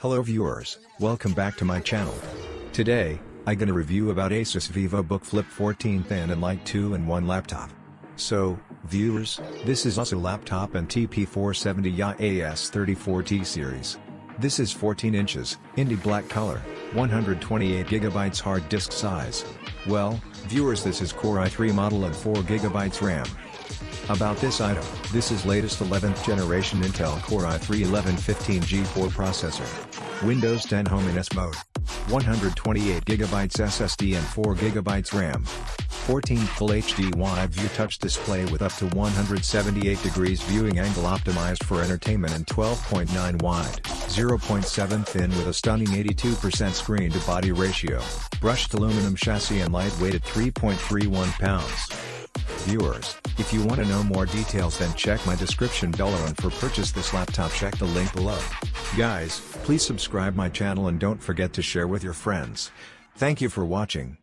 Hello viewers, welcome back to my channel. Today, I gonna review about Asus VivoBook Flip 14 Thin and Light 2-in-1 laptop. So, viewers, this is also laptop and TP470 EA AS34T series. This is 14 inches, indie black color, 128GB hard disk size. Well, viewers this is Core i3 model and 4GB RAM. About this item, this is latest 11th generation Intel Core i3-1115G4 processor. Windows 10 Home in S mode. 128GB SSD and 4GB RAM. 14 Full HD Wide View Touch Display with up to 178 degrees viewing angle optimized for entertainment and 12.9 wide, 0.7 thin with a stunning 82% screen-to-body ratio, brushed aluminum chassis and lightweight at 3.31 pounds. Viewers, if you want to know more details then check my description below and for purchase this laptop check the link below. Guys, please subscribe my channel and don't forget to share with your friends. Thank you for watching.